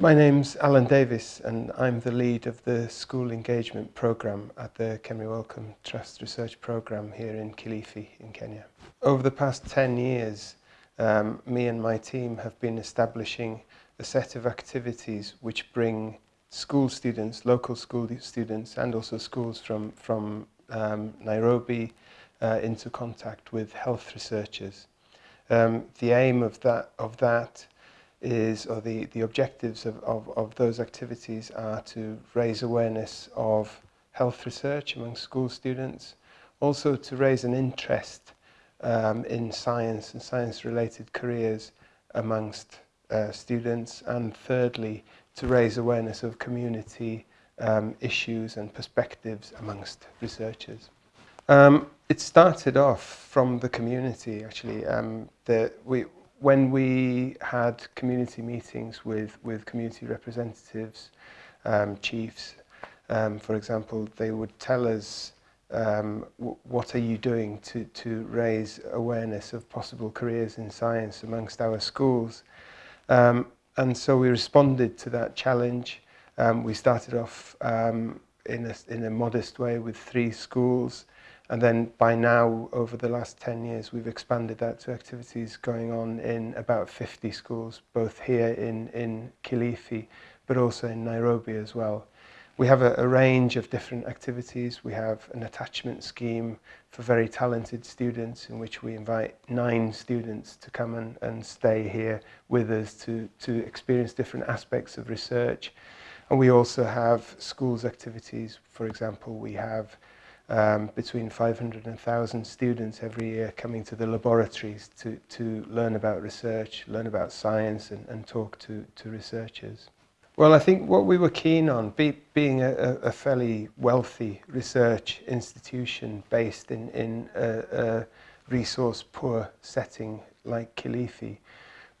My name's Alan Davis and I'm the lead of the School Engagement program at the Kemri Wellcome Trust Research program here in Kilifi in Kenya. Over the past 10 years, um, me and my team have been establishing a set of activities which bring school students, local school students and also schools from, from um, Nairobi uh, into contact with health researchers. Um, the aim of that, of that is, or the, the objectives of, of, of those activities are to raise awareness of health research among school students, also to raise an interest um, in science and science-related careers amongst uh, students, and thirdly, to raise awareness of community um, issues and perspectives amongst researchers. Um, it started off from the community, actually. Um, the, we, when we had community meetings with, with community representatives, um, chiefs, um, for example, they would tell us um, what are you doing to, to raise awareness of possible careers in science amongst our schools. Um, and so we responded to that challenge. Um, we started off um, in, a, in a modest way with three schools And then by now, over the last 10 years, we've expanded that to activities going on in about 50 schools, both here in, in Kilifi, but also in Nairobi as well. We have a, a range of different activities. We have an attachment scheme for very talented students in which we invite nine students to come and, and stay here with us to, to experience different aspects of research. And we also have schools activities. For example, we have um, between 500 and 1,000 students every year coming to the laboratories to, to learn about research, learn about science and, and talk to, to researchers. Well, I think what we were keen on, be, being a, a fairly wealthy research institution based in, in a, a resource-poor setting like Kilifi,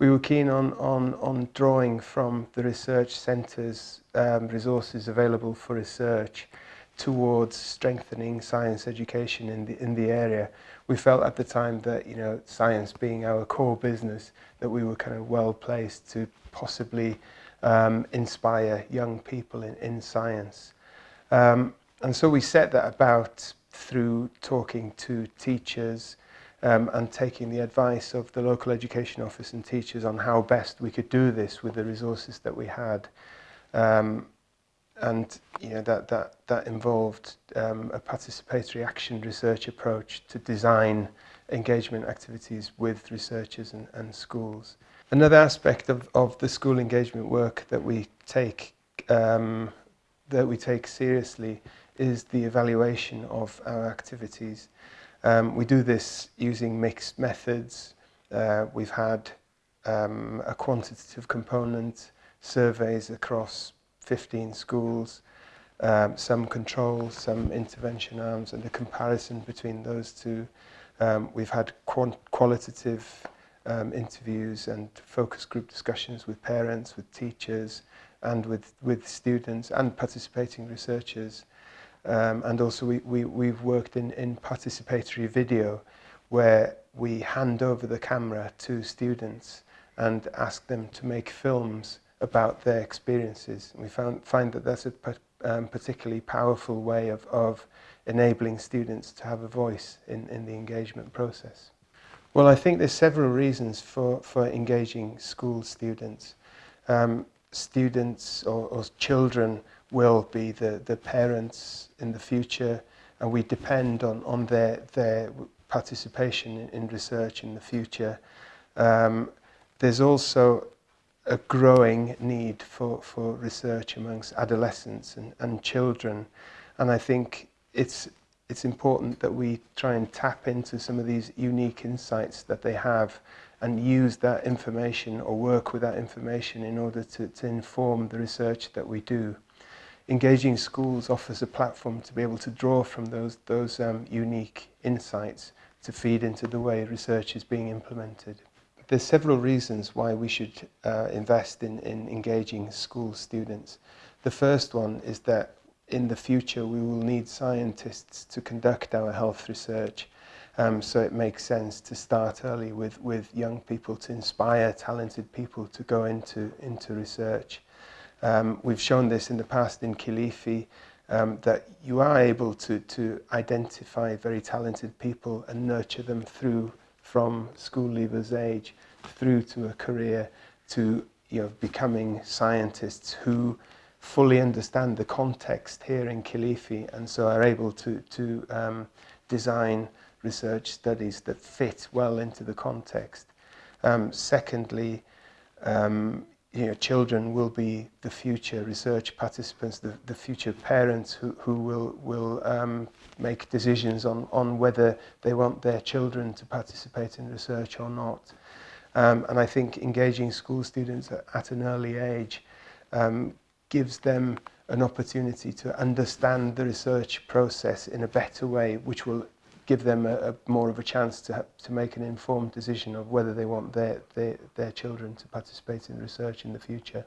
we were keen on, on, on drawing from the research centre's um, resources available for research towards strengthening science education in the, in the area. We felt at the time that, you know, science being our core business, that we were kind of well placed to possibly um, inspire young people in, in science. Um, and so we set that about through talking to teachers um, and taking the advice of the local education office and teachers on how best we could do this with the resources that we had. Um, and you know that that that involved um, a participatory action research approach to design engagement activities with researchers and, and schools. Another aspect of, of the school engagement work that we take um, that we take seriously is the evaluation of our activities. Um, we do this using mixed methods. Uh, we've had um, a quantitative component, surveys across 15 schools, um, some control, some intervention arms, and the comparison between those two. Um, we've had qualitative um, interviews and focus group discussions with parents, with teachers, and with, with students and participating researchers. Um, and also we, we, we've worked in, in participatory video where we hand over the camera to students and ask them to make films about their experiences. we found, find that that's a um, particularly powerful way of, of enabling students to have a voice in, in the engagement process. Well, I think there's several reasons for, for engaging school students. Um, students or, or children will be the, the parents in the future and we depend on, on their, their participation in, in research in the future. Um, there's also a growing need for, for research amongst adolescents and, and children. And I think it's, it's important that we try and tap into some of these unique insights that they have and use that information or work with that information in order to, to inform the research that we do. Engaging schools offers a platform to be able to draw from those, those um, unique insights to feed into the way research is being implemented there's several reasons why we should uh, invest in, in engaging school students. The first one is that in the future we will need scientists to conduct our health research. Um, so it makes sense to start early with, with young people to inspire talented people to go into, into research. Um, we've shown this in the past in Kilifi um, that you are able to, to identify very talented people and nurture them through from school leavers age through to a career to you know, becoming scientists who fully understand the context here in Kilifi and so are able to, to um, design research studies that fit well into the context. Um, secondly, um, you know, children will be the future research participants, the, the future parents who, who will, will um, make decisions on, on whether they want their children to participate in research or not. Um, and I think engaging school students at, at an early age um, gives them an opportunity to understand the research process in a better way, which will give them a, a more of a chance to to make an informed decision of whether they want their, their, their children to participate in research in the future.